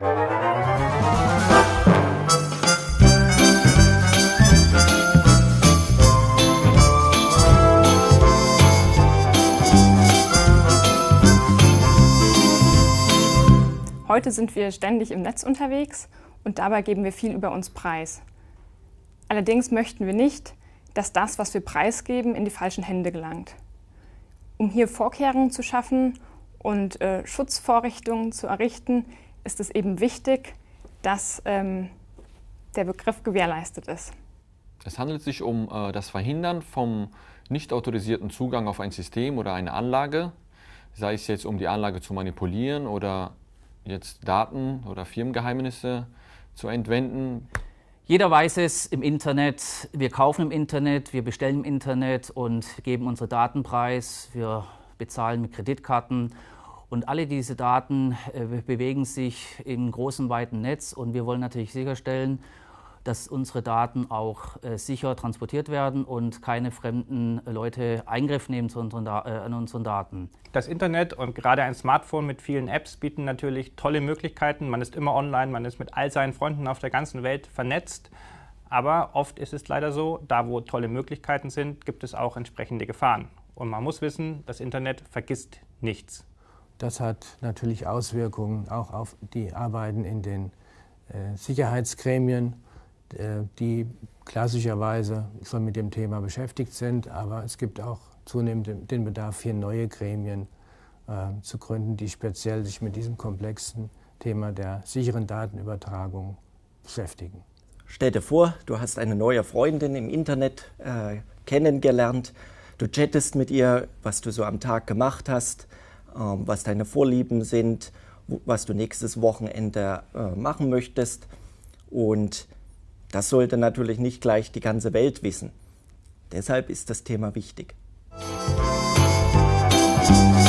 Heute sind wir ständig im Netz unterwegs und dabei geben wir viel über uns preis. Allerdings möchten wir nicht, dass das, was wir preisgeben, in die falschen Hände gelangt. Um hier Vorkehrungen zu schaffen und äh, Schutzvorrichtungen zu errichten, ist es eben wichtig, dass ähm, der Begriff gewährleistet ist. Es handelt sich um äh, das Verhindern vom nicht autorisierten Zugang auf ein System oder eine Anlage, sei es jetzt um die Anlage zu manipulieren oder jetzt Daten oder Firmengeheimnisse zu entwenden. Jeder weiß es im Internet, wir kaufen im Internet, wir bestellen im Internet und geben unsere Daten preis, wir bezahlen mit Kreditkarten und alle diese Daten äh, bewegen sich im großen, weiten Netz und wir wollen natürlich sicherstellen, dass unsere Daten auch äh, sicher transportiert werden und keine fremden Leute Eingriff nehmen zu unseren, äh, an unseren Daten. Das Internet und gerade ein Smartphone mit vielen Apps bieten natürlich tolle Möglichkeiten. Man ist immer online, man ist mit all seinen Freunden auf der ganzen Welt vernetzt. Aber oft ist es leider so, da wo tolle Möglichkeiten sind, gibt es auch entsprechende Gefahren. Und man muss wissen, das Internet vergisst nichts. Das hat natürlich Auswirkungen auch auf die Arbeiten in den äh, Sicherheitsgremien äh, die klassischerweise schon mit dem Thema beschäftigt sind. Aber es gibt auch zunehmend den Bedarf, hier neue Gremien äh, zu gründen, die speziell sich mit diesem komplexen Thema der sicheren Datenübertragung beschäftigen. Stell dir vor, du hast eine neue Freundin im Internet äh, kennengelernt. Du chattest mit ihr, was du so am Tag gemacht hast, ähm, was deine Vorlieben sind, was du nächstes Wochenende äh, machen möchtest. Und das sollte natürlich nicht gleich die ganze Welt wissen. Deshalb ist das Thema wichtig. Musik